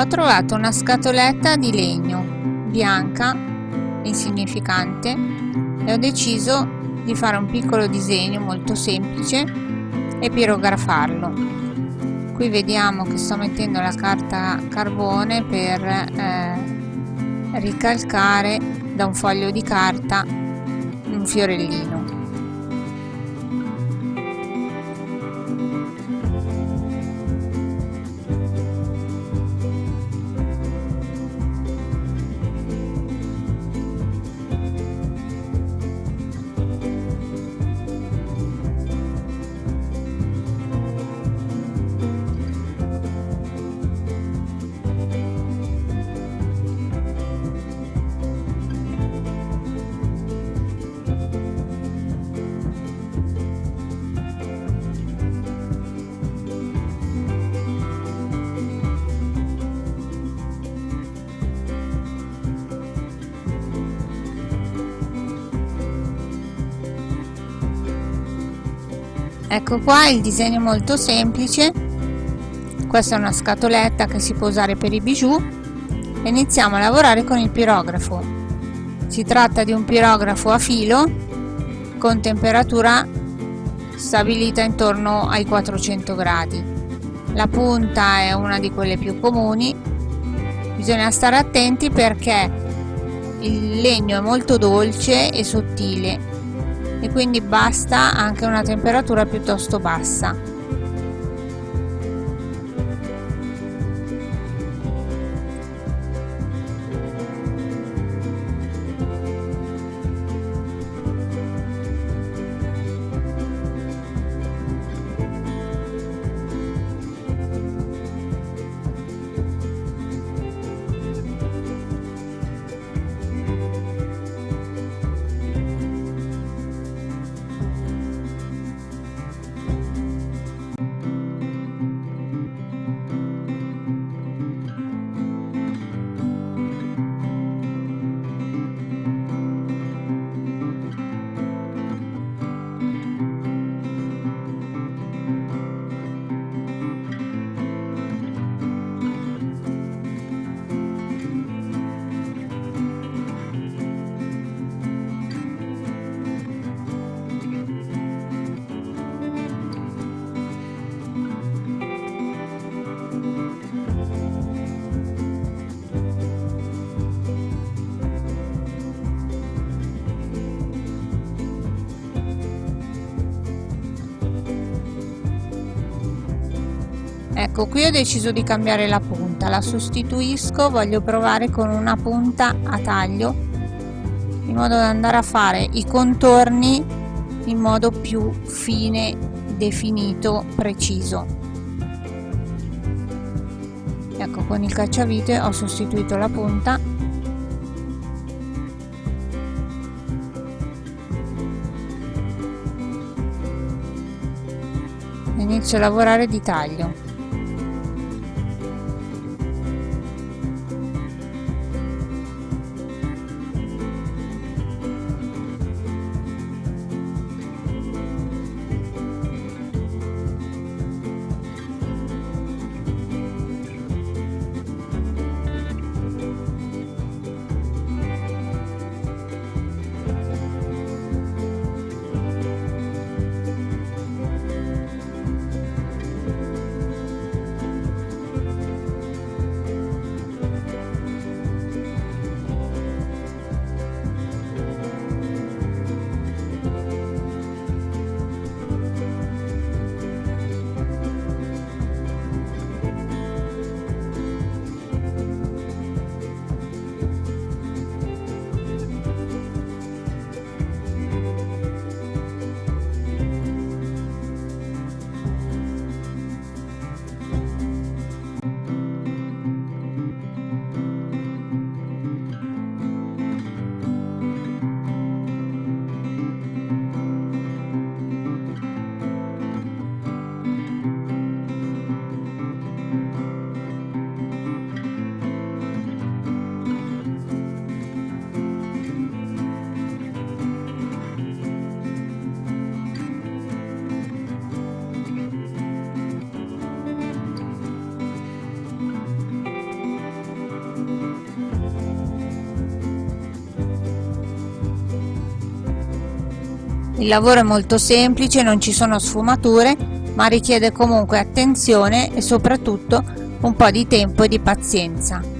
ho trovato una scatoletta di legno bianca insignificante e ho deciso di fare un piccolo disegno molto semplice e pirografarlo. Qui vediamo che sto mettendo la carta carbone per eh, ricalcare da un foglio di carta un fiorellino ecco qua il disegno molto semplice. Questa è una scatoletta che si può usare per i bijou. E iniziamo a lavorare con il pirografo. Si tratta di un pirografo a filo con temperatura stabilita intorno ai 400 gradi. La punta è una di quelle più comuni. Bisogna stare attenti perché il legno è molto dolce e sottile e quindi basta anche una temperatura piuttosto bassa ecco qui ho deciso di cambiare la punta la sostituisco voglio provare con una punta a taglio in modo da andare a fare i contorni in modo più fine definito preciso. Ecco con il cacciavite ho sostituito la punta. Inizio a lavorare di taglio lavoro è molto semplice, non ci sono sfumature, ma richiede comunque attenzione e soprattutto un po' di tempo e di pazienza.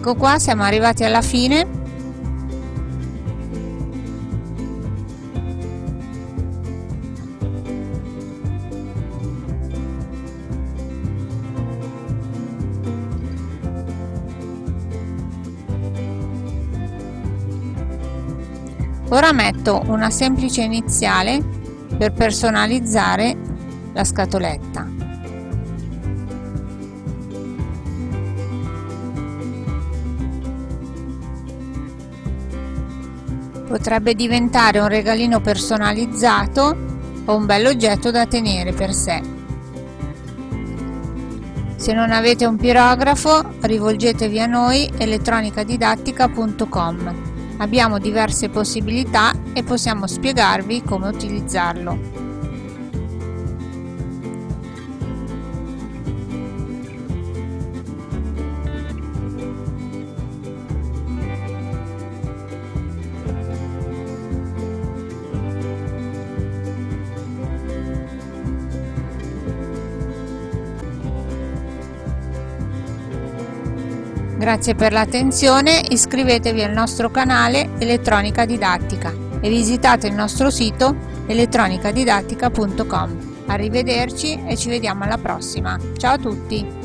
Ecco qua siamo arrivati alla fine Ora metto una semplice iniziale per personalizzare la scatoletta. Potrebbe diventare un regalino personalizzato o un bell'oggetto da tenere per sé. Se non avete un pirografo rivolgetevi a noi elettronicadidattica.com Abbiamo diverse possibilità e possiamo spiegarvi come utilizzarlo. Grazie per l'attenzione, iscrivetevi al nostro canale Elettronica Didattica e visitate il nostro sito elettronicadidattica.com. Arrivederci e ci vediamo alla prossima. Ciao a tutti!